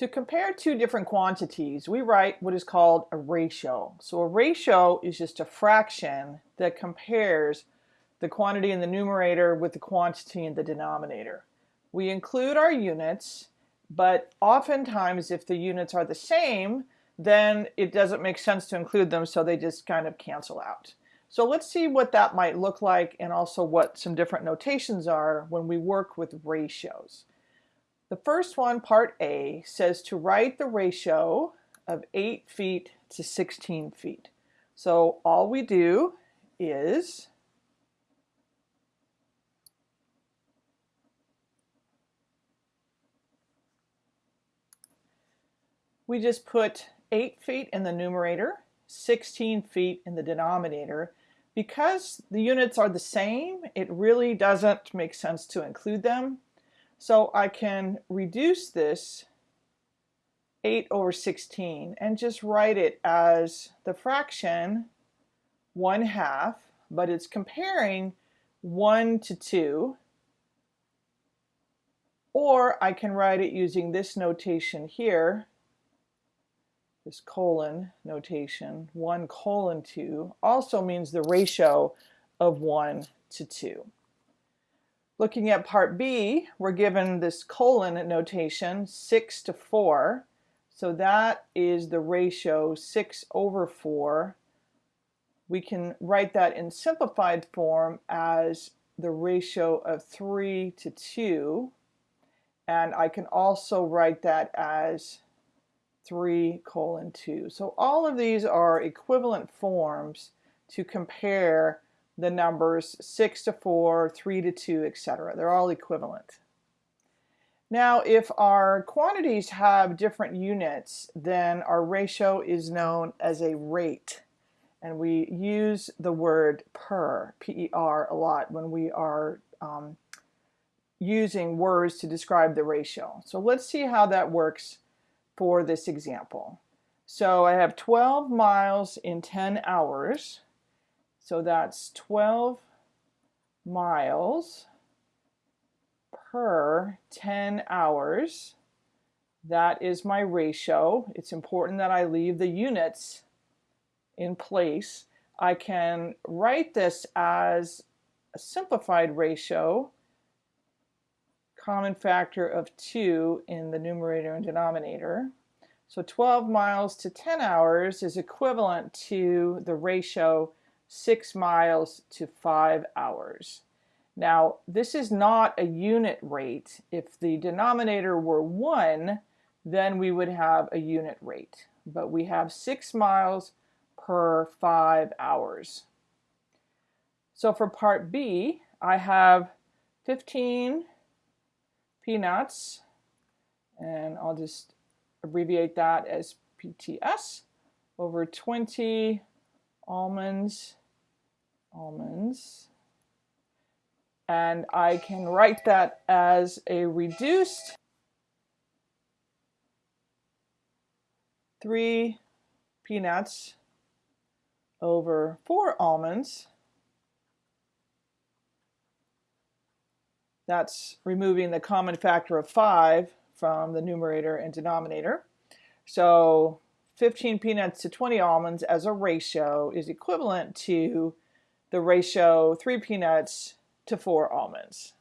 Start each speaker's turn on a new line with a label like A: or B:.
A: To compare two different quantities, we write what is called a ratio. So a ratio is just a fraction that compares the quantity in the numerator with the quantity in the denominator. We include our units, but oftentimes if the units are the same, then it doesn't make sense to include them, so they just kind of cancel out. So let's see what that might look like and also what some different notations are when we work with ratios. The first one, part A, says to write the ratio of 8 feet to 16 feet. So all we do is we just put 8 feet in the numerator, 16 feet in the denominator. Because the units are the same, it really doesn't make sense to include them. So I can reduce this 8 over 16 and just write it as the fraction 1 half, but it's comparing 1 to 2. Or I can write it using this notation here, this colon notation, 1 colon 2, also means the ratio of 1 to 2. Looking at part B, we're given this colon notation, 6 to 4. So that is the ratio 6 over 4. We can write that in simplified form as the ratio of 3 to 2. And I can also write that as 3 colon 2. So all of these are equivalent forms to compare the numbers 6 to 4, 3 to 2, etc. They're all equivalent. Now, if our quantities have different units, then our ratio is known as a rate. And we use the word per, P-E-R, a lot when we are um, using words to describe the ratio. So let's see how that works for this example. So I have 12 miles in 10 hours. So that's 12 miles per 10 hours. That is my ratio. It's important that I leave the units in place. I can write this as a simplified ratio, common factor of 2 in the numerator and denominator. So 12 miles to 10 hours is equivalent to the ratio 6 miles to 5 hours. Now, this is not a unit rate. If the denominator were 1, then we would have a unit rate. But we have 6 miles per 5 hours. So for part B, I have 15 peanuts, and I'll just abbreviate that as PTS, over 20 almonds almonds. And I can write that as a reduced 3 peanuts over 4 almonds. That's removing the common factor of 5 from the numerator and denominator. So 15 peanuts to 20 almonds as a ratio is equivalent to the ratio 3 peanuts to 4 almonds.